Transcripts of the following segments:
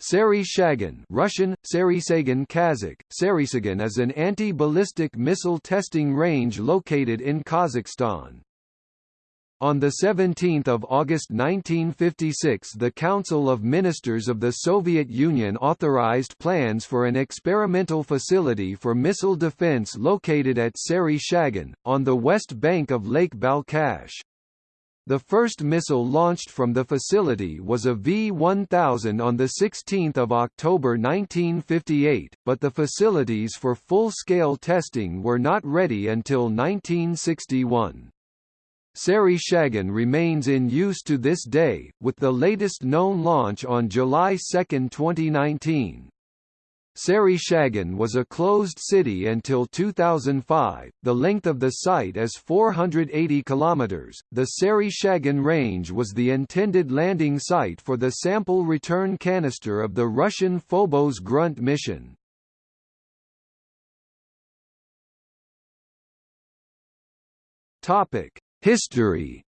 Sari Shagan Russian, Sarisagan Kazakh, Sarisagan is an anti-ballistic missile testing range located in Kazakhstan. On 17 August 1956 the Council of Ministers of the Soviet Union authorized plans for an experimental facility for missile defense located at Sari Shagan, on the west bank of Lake Balkhash. The first missile launched from the facility was a V-1000 on 16 October 1958, but the facilities for full-scale testing were not ready until 1961. Sari Shagan remains in use to this day, with the latest known launch on July 2, 2019. Sari Shagan was a closed city until 2005. The length of the site is 480 kilometers. The Sari Shagan range was the intended landing site for the sample return canister of the Russian Phobos Grunt mission. Topic: History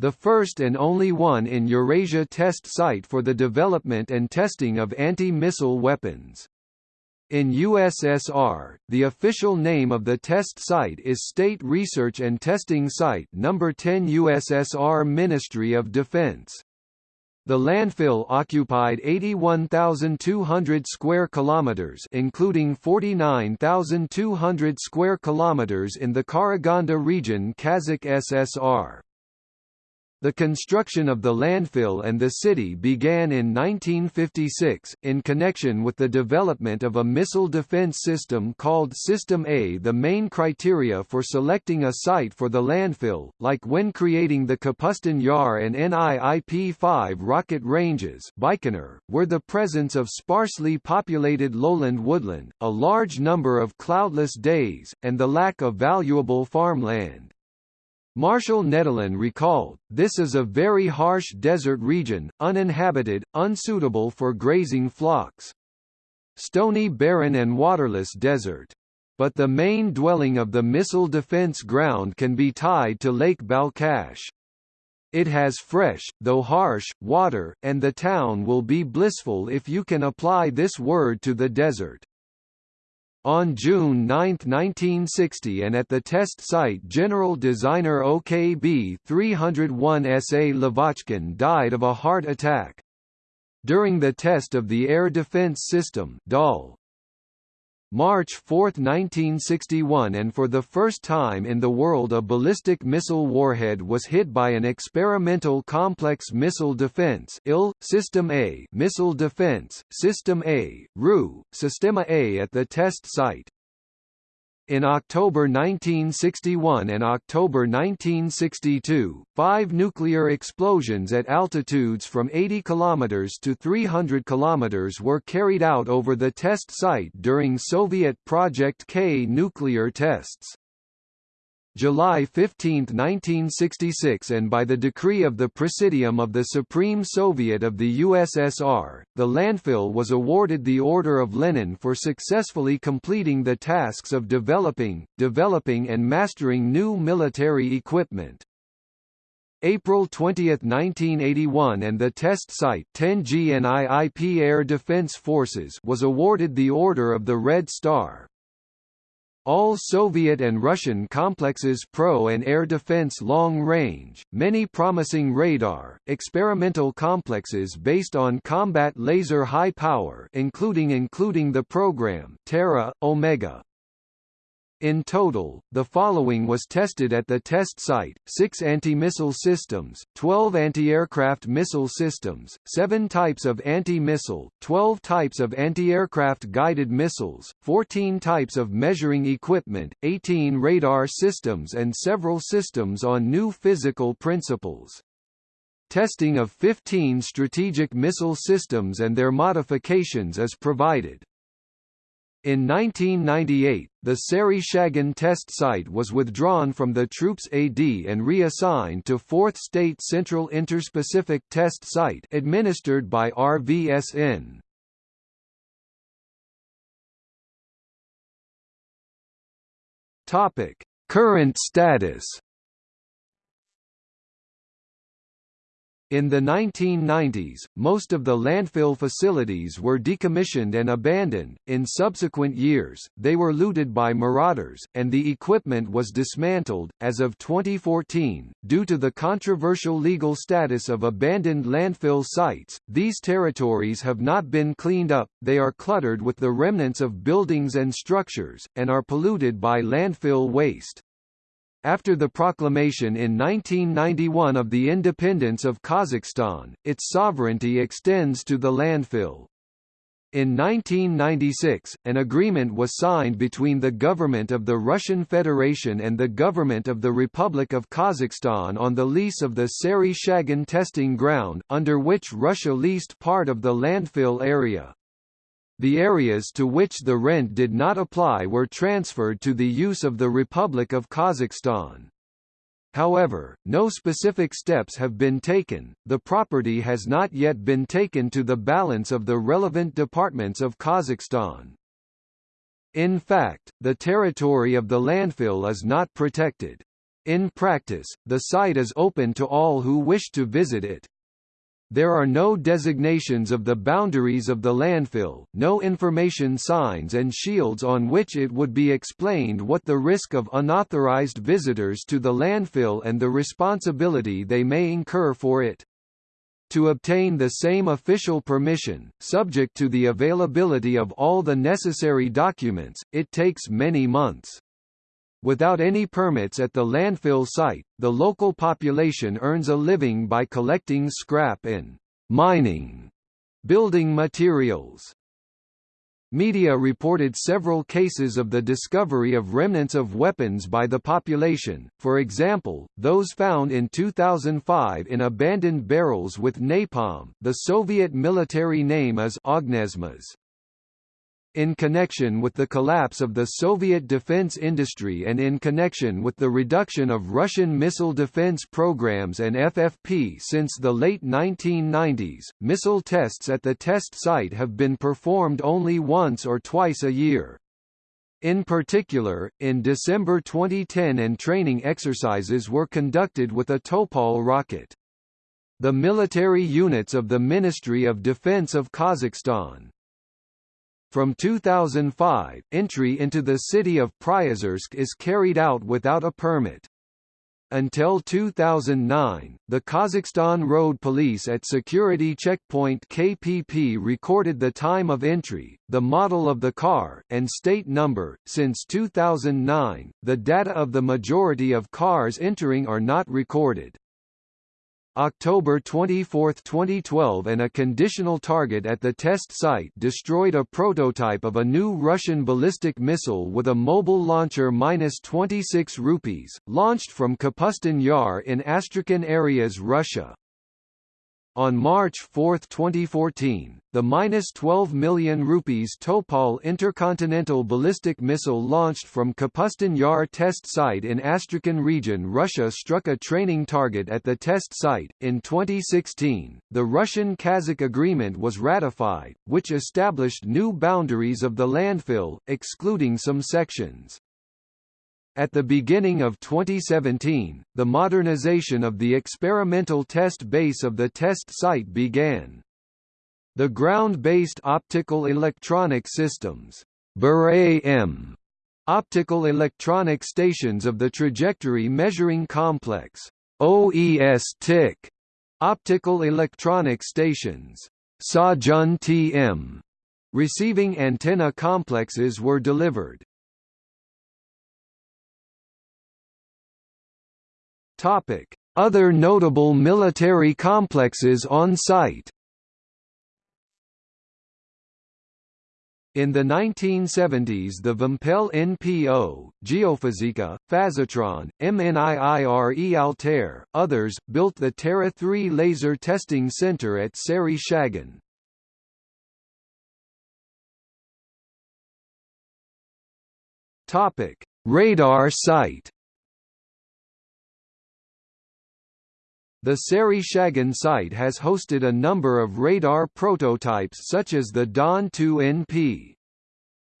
the first and only one in Eurasia test site for the development and testing of anti-missile weapons. In USSR, the official name of the test site is State Research and Testing Site No. 10 USSR Ministry of Defense. The landfill occupied 81,200 square kilometers, including 49,200 square kilometers in the Karaganda region, Kazakh SSR. The construction of the landfill and the city began in 1956, in connection with the development of a missile defense system called System A. The main criteria for selecting a site for the landfill, like when creating the Kapustin Yar and NIIP-5 rocket ranges were the presence of sparsely populated lowland woodland, a large number of cloudless days, and the lack of valuable farmland. Marshall Nedelin recalled, this is a very harsh desert region, uninhabited, unsuitable for grazing flocks. Stony barren and waterless desert. But the main dwelling of the missile defense ground can be tied to Lake Balkhash. It has fresh, though harsh, water, and the town will be blissful if you can apply this word to the desert. On June 9, 1960 and at the test site general designer OKB 301 SA Lavochkin died of a heart attack. During the test of the air defense system March 4, 1961 and for the first time in the world a ballistic missile warhead was hit by an experimental complex missile defense IL, System A missile defense, System A, RU, Systema A at the test site. In October 1961 and October 1962, five nuclear explosions at altitudes from 80 km to 300 km were carried out over the test site during Soviet Project K nuclear tests. July 15, 1966 and by the decree of the Presidium of the Supreme Soviet of the USSR, the landfill was awarded the Order of Lenin for successfully completing the tasks of developing, developing and mastering new military equipment. April 20, 1981 and the test site 10 GNIIP Air Defense Forces was awarded the Order of the Red Star. All Soviet and Russian complexes pro and air defense long range, many promising radar, experimental complexes based on combat laser high power including including the program Terra, Omega, in total, the following was tested at the test site, 6 anti-missile systems, 12 anti-aircraft missile systems, 7 types of anti-missile, 12 types of anti-aircraft guided missiles, 14 types of measuring equipment, 18 radar systems and several systems on new physical principles. Testing of 15 strategic missile systems and their modifications is provided. In 1998, the Sari Shagan test site was withdrawn from the Troops AD and reassigned to 4th State Central Interspecific Test Site administered by RVSN. Current status In the 1990s, most of the landfill facilities were decommissioned and abandoned. In subsequent years, they were looted by marauders, and the equipment was dismantled. As of 2014, due to the controversial legal status of abandoned landfill sites, these territories have not been cleaned up, they are cluttered with the remnants of buildings and structures, and are polluted by landfill waste. After the proclamation in 1991 of the independence of Kazakhstan, its sovereignty extends to the landfill. In 1996, an agreement was signed between the government of the Russian Federation and the government of the Republic of Kazakhstan on the lease of the Sary Shagan testing ground, under which Russia leased part of the landfill area. The areas to which the rent did not apply were transferred to the use of the Republic of Kazakhstan. However, no specific steps have been taken, the property has not yet been taken to the balance of the relevant departments of Kazakhstan. In fact, the territory of the landfill is not protected. In practice, the site is open to all who wish to visit it. There are no designations of the boundaries of the landfill, no information signs and shields on which it would be explained what the risk of unauthorized visitors to the landfill and the responsibility they may incur for it. To obtain the same official permission, subject to the availability of all the necessary documents, it takes many months. Without any permits at the landfill site, the local population earns a living by collecting scrap and mining building materials. Media reported several cases of the discovery of remnants of weapons by the population, for example, those found in 2005 in abandoned barrels with napalm the Soviet military name is Ognesmas. In connection with the collapse of the Soviet defense industry and in connection with the reduction of Russian missile defense programs and FFP since the late 1990s, missile tests at the test site have been performed only once or twice a year. In particular, in December 2010 and training exercises were conducted with a Topol rocket. The military units of the Ministry of Defense of Kazakhstan, from 2005, entry into the city of Priozersk is carried out without a permit. Until 2009, the Kazakhstan Road Police at Security Checkpoint KPP recorded the time of entry, the model of the car, and state number. Since 2009, the data of the majority of cars entering are not recorded. October 24, 2012 and a conditional target at the test site destroyed a prototype of a new Russian ballistic missile with a mobile launcher -26 Rubezh, launched from Kapustin Yar in Astrakhan areas Russia. On March 4, 2014, the minus 12 million rupees Topol intercontinental ballistic missile launched from Kapustin Yar test site in Astrakhan region Russia struck a training target at the test site. In 2016, the Russian-Kazakh agreement was ratified, which established new boundaries of the landfill, excluding some sections. At the beginning of 2017, the modernization of the experimental test base of the test site began. The ground-based optical electronic systems BER-AM, optical electronic stations of the trajectory measuring complex OES-TIC, optical electronic stations Sazhen-TM, receiving antenna complexes were delivered. Other notable military complexes on site. In the 1970s the Vimpel NPO, Geofizika, Phazotron, MNIIRE Altair, others, built the Terra 3 laser testing center at Sary Shagan. Radar site The Sary Shagan site has hosted a number of radar prototypes such as the Don 2 NP.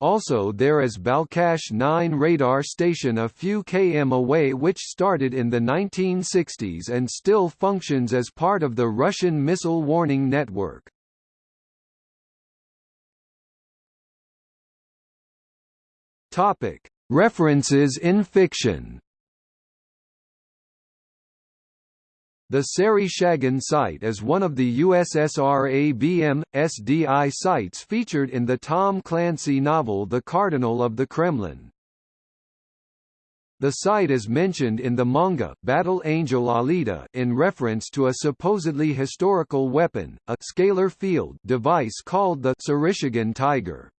Also there is Balkhash 9 radar station a few km away which started in the 1960s and still functions as part of the Russian missile warning network. References in fiction. The Sari Shagan site is one of the USSR ABM, SDI sites featured in the Tom Clancy novel The Cardinal of the Kremlin. The site is mentioned in the manga Battle Angel Alita in reference to a supposedly historical weapon, a scalar field device called the Sarishigan Tiger.